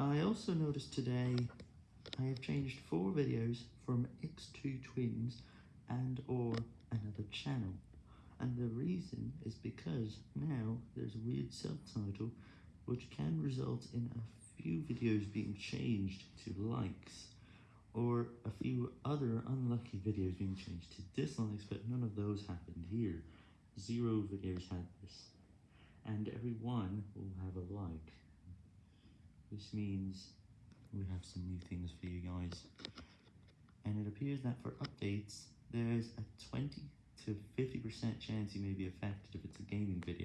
I also noticed today I have changed 4 videos from X2 Twins and or another channel, and the reason is because now there's a weird subtitle which can result in a few videos being changed to likes, or a few other unlucky videos being changed to dislikes, but none of those happened here. Zero videos had this, and every one will have a like. This means we have some new things for you guys. And it appears that for updates, there's a 20 to 50% chance you may be affected if it's a gaming video.